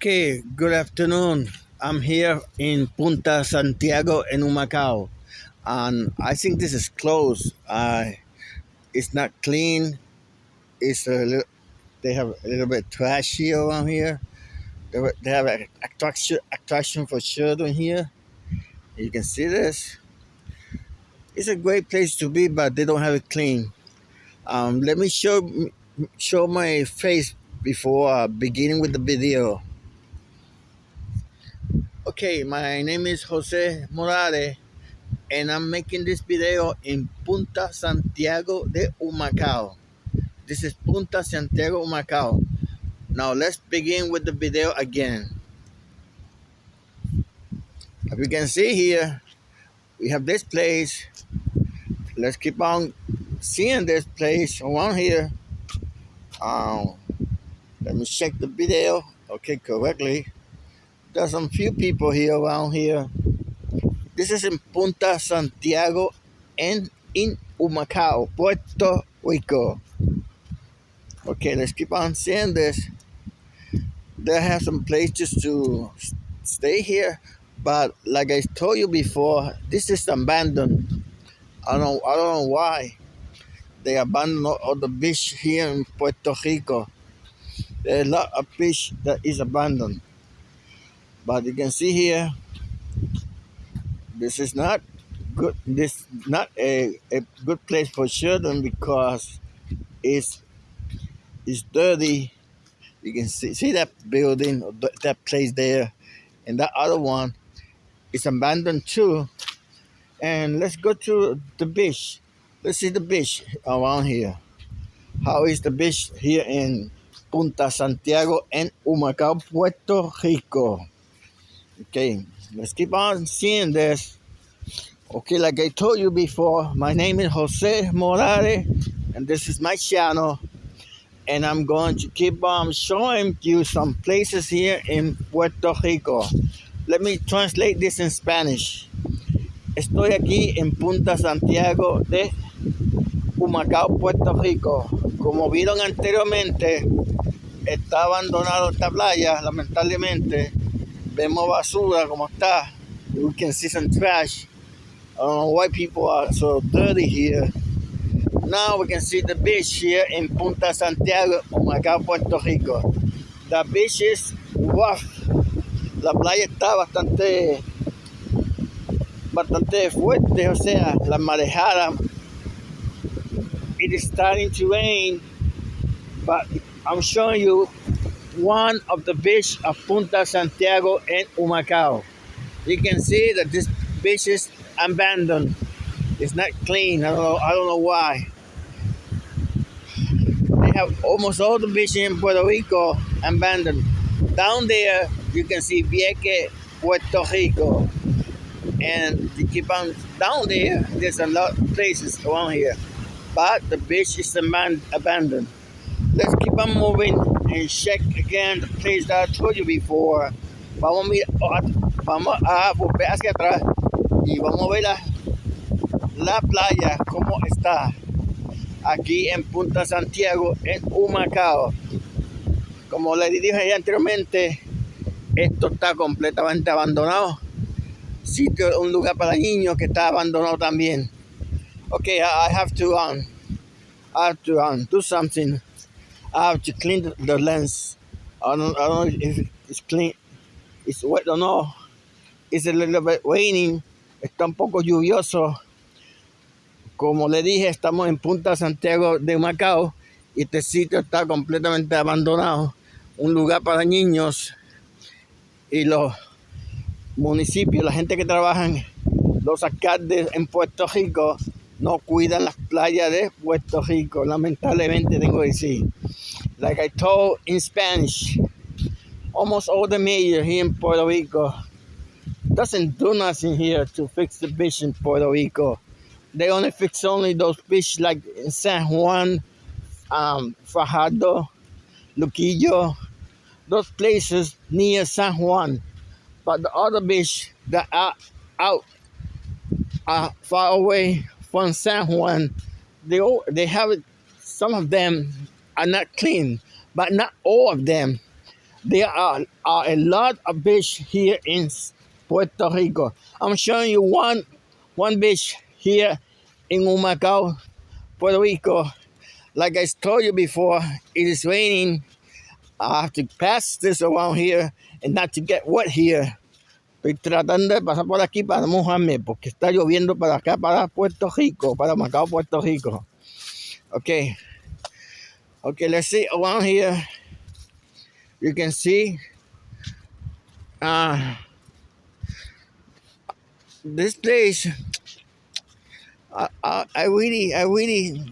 Okay, good afternoon. I'm here in Punta Santiago in Humacao, and I think this is closed. Uh, it's not clean. It's a little, they have a little bit trashy around here. They, they have an attraction attraction for children here. You can see this. It's a great place to be, but they don't have it clean. Um, let me show show my face before uh, beginning with the video. Okay, my name is Jose Morales and I'm making this video in Punta Santiago de Humacao. This is Punta Santiago Humacao. Now let's begin with the video again. As you can see here, we have this place. Let's keep on seeing this place around here. Um, let me check the video. Okay, correctly. There's some few people here around here. This is in Punta Santiago and in Humacao, Puerto Rico. Okay, let's keep on seeing this. They have some places to stay here, but like I told you before, this is abandoned. I don't, I don't know why they abandoned all the beach here in Puerto Rico. There's a lot of fish that is abandoned. But you can see here, this is not good. This not a, a good place for children because it's it's dirty. You can see see that building, that place there, and that other one is abandoned too. And let's go to the beach. Let's see the beach around here. How is the beach here in Punta Santiago and Humacao, Puerto Rico. Okay, let's keep on seeing this. Okay, like I told you before, my name is Jose Morales, and this is my channel. And I'm going to keep on showing you some places here in Puerto Rico. Let me translate this in Spanish. Estoy aquí en Punta Santiago de Humacao, Puerto Rico. Como vieron anteriormente, está abandonado esta playa, lamentablemente. Vemos basura como está. We can see some trash. I why people are so dirty here. Now we can see the beach here in Punta Santiago, oh Humacao, Puerto Rico. The beach is rough. La playa está bastante bastante fuerte, o sea, la marejada. It is starting to rain, but I'm showing you one of the beach of Punta Santiago and Humacao. You can see that this beach is abandoned. It's not clean. I don't know, I don't know why. They have almost all the beaches in Puerto Rico abandoned. Down there, you can see Vieques, Puerto Rico. And you keep on down there, there's a lot of places around here. But the beach is abandoned let's keep on moving and check again the place that I told you before. Vamos a, vamos a volver hacia y vamos a ver la, la playa como está aquí en Punta Santiago en Humacao. Como le dije anteriormente, esto está completamente abandonado. Sitio, un lugar para niños que está abandonado también. Okay, I have to um, I have to um, do something. I have to clean the, lens. I don't, I don't if it's clean. It's wet or no. It's a little bit raining. Está un poco lluvioso. Como le dije, estamos en Punta Santiago de Macao y este sitio está completamente abandonado. Un lugar para niños y los municipios, la gente que trabaja, los alcaldes en Puerto Rico no cuidan las playas de Puerto Rico. Lamentablemente tengo que decir. Like I told in Spanish, almost all the mayor here in Puerto Rico doesn't do nothing here to fix the beach in Puerto Rico. They only fix only those beaches like in San Juan, um, Fajardo, Luquillo, those places near San Juan. But the other beach that are out uh, far away from San Juan, they all, they have. Some of them are not clean, but not all of them. There are, are a lot of beach here in Puerto Rico. I'm showing you one one beach here in Humacao, Puerto Rico. Like I told you before, it is raining. I have to pass this around here and not to get wet here. Estoy tratando de pasar por aquí para mojarme porque está lloviendo para acá, para Puerto Rico, para Humacao, Puerto Rico. Okay. Okay, let's see around here. You can see uh, this place. I, I, I really, I really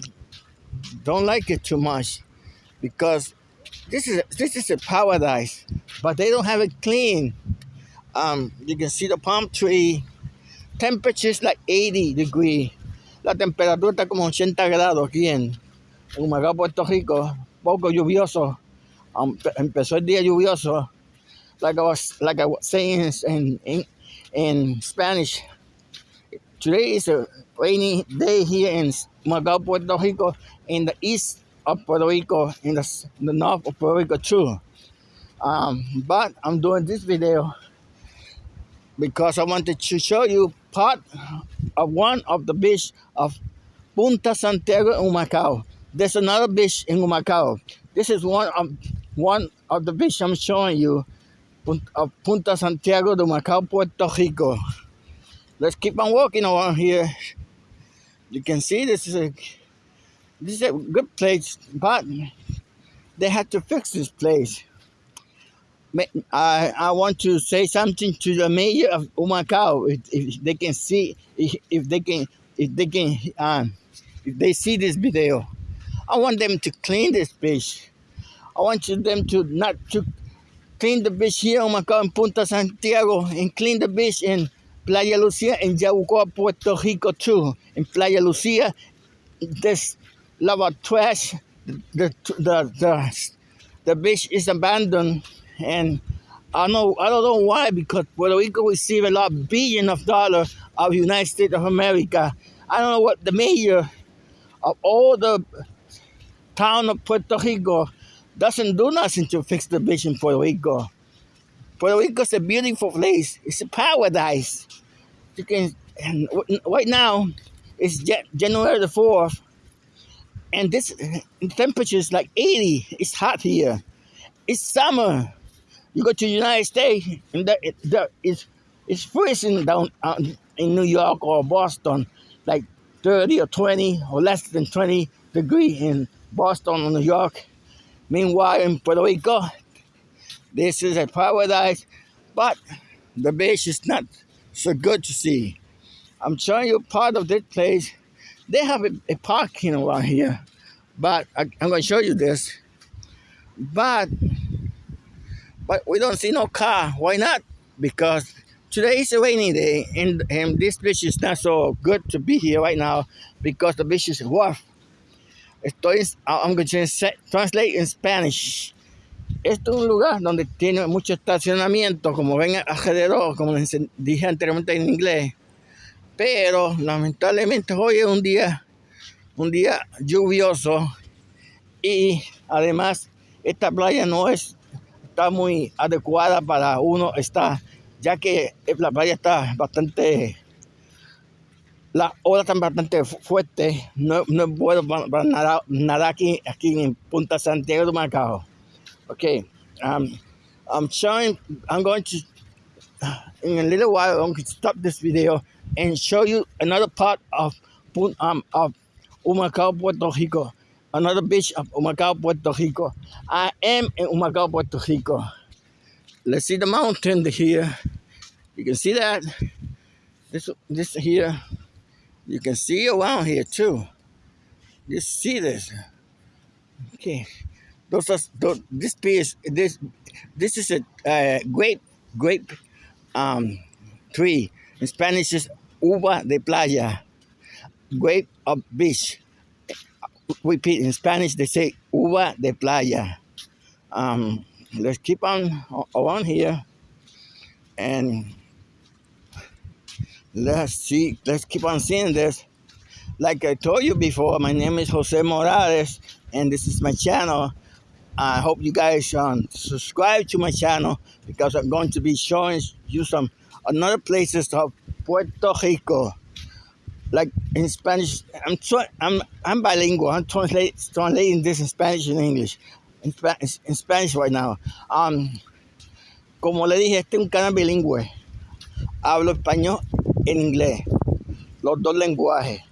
don't like it too much because this is this is a paradise, but they don't have it clean. Um, you can see the palm tree. Temperature is like 80 degree. La temperatura está como 80 grados aquí en Humacao, Puerto Rico. Poco lluvioso. Um, empezó el día lluvioso. Like I was like I was saying in in, in Spanish. Today is a rainy day here in Humacao, Puerto Rico, in the east of Puerto Rico, in the, the north of Puerto Rico too. Um, but I'm doing this video because I wanted to show you part of one of the beach of Punta Santiago in. There's another beach in Humacao. This is one of one of the beach I'm showing you of Punta Santiago de Humacao, Puerto Rico. Let's keep on walking around here. You can see this is a this is a good place, but they had to fix this place. I, I want to say something to the mayor of Humacao. If, if they can see, if, if they can, if they can, um, if they see this video, I want them to clean this beach. I want them to not to clean the beach here in Humacao in Punta Santiago and clean the beach in Playa Lucia and Yabucoa, Puerto Rico too. In Playa Lucia, this lava trash. The, the, the, the, the beach is abandoned and I know I don't know why because Puerto Rico receive a lot of billion of dollars of United States of America. I don't know what the mayor of all the town of Puerto Rico doesn't do nothing to fix the beach in Puerto Rico. Puerto Rico is a beautiful place. It's a paradise. You can right now it's January the fourth, and this temperature is like 80. It's hot here. It's summer. You go to the United States, and the, the, it's, it's freezing down uh, in New York or Boston, like 30 or 20 or less than 20 degree in Boston New York. Meanwhile, in Puerto Rico, this is a paradise, but the beach is not so good to see. I'm showing you part of this place. They have a, a parking around here, but I, I'm going to show you this. But but we don't see no car. Why not? Because today is a rainy day and, and this beach is not so good to be here right now because the beach is rough. Estoy, I'm going to translate in Spanish. Esto es un lugar donde tiene mucho estacionamiento, como ven alrededor, como les dije anteriormente en inglés. Pero lamentablemente hoy es un día, un día lluvioso y además esta playa no es está muy adecuada para uno estar, ya que la playa está bastante, las olas están bastante fuertes, no, no es bueno para, aquí, aquí en Punta Santiago de Macao. Okay, um, I'm showing, I'm going to, in a little while, I'm going to stop this video and show you another part of, um, of Humacao, Puerto Rico another beach of Humacao, Puerto Rico. I am in Humacao, Puerto Rico. Let's see the mountain here. You can see that. This this here. You can see around here too. You see this. Okay. Those are those, this piece. This this is a uh, grape grape um, tree. In Spanish is uva de playa. Grape of beach repeat in Spanish, they say uva de playa. Um, let's keep on around here and let's see, let's keep on seeing this. Like I told you before, my name is Jose Morales and this is my channel, I hope you guys um, subscribe to my channel because I'm going to be showing you some another places of Puerto Rico. Like in Spanish, I'm I'm I'm bilingual. I'm translate, translating this in Spanish and English. In, Spanish, in Spanish right now. Um, como le dije, este es un canal bilingüe. Hablo español en inglés. Los dos lenguajes.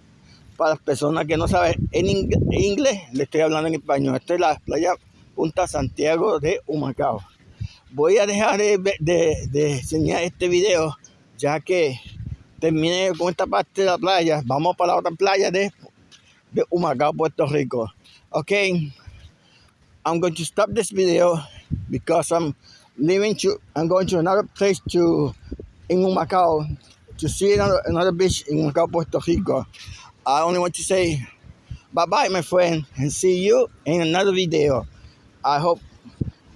Para las personas que no saben en inglés, le estoy hablando en español. Esta es la playa Punta Santiago de Humacao. Voy a dejar de, enseñar este video ya que terminé con esta parte de la playa. Vamos para la otra playa de, de Humacao, Puerto Rico. Okay, I'm going to stop this video because I'm leaving to, I'm going to another place to, in Humacao to see another, another beach in Humacao, Puerto Rico. I only want to say bye-bye, my friend, and see you in another video. I hope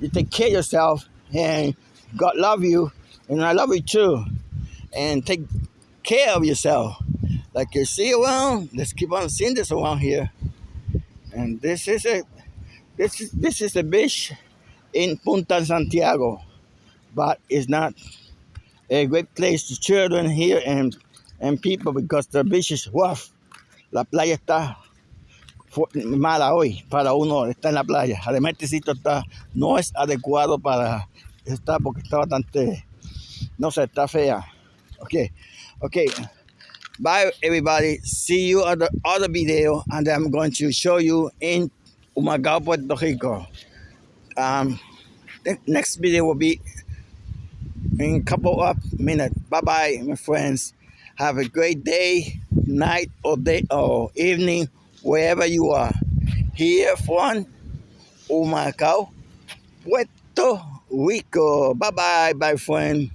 you take care of yourself and God love you and I love you too. And take care of yourself. Like you see around, let's keep on seeing this around here. And this is a this is this is a beach in Punta Santiago, but it's not a great place to children here and and people because the beach is rough. La playa está mala hoy para uno estar en la playa. Además, este sitio está, no es adecuado para estar porque está bastante, no sé, está fea. Ok, ok. Bye, everybody. See you on the other video, and I'm going to show you in Humacao, Puerto Rico. Um, the next video will be in a couple of minutes. Bye bye, my friends. Have a great day, night, or day, or evening wherever you are. Here from Humacao, Puerto Rico. Bye bye, my friend.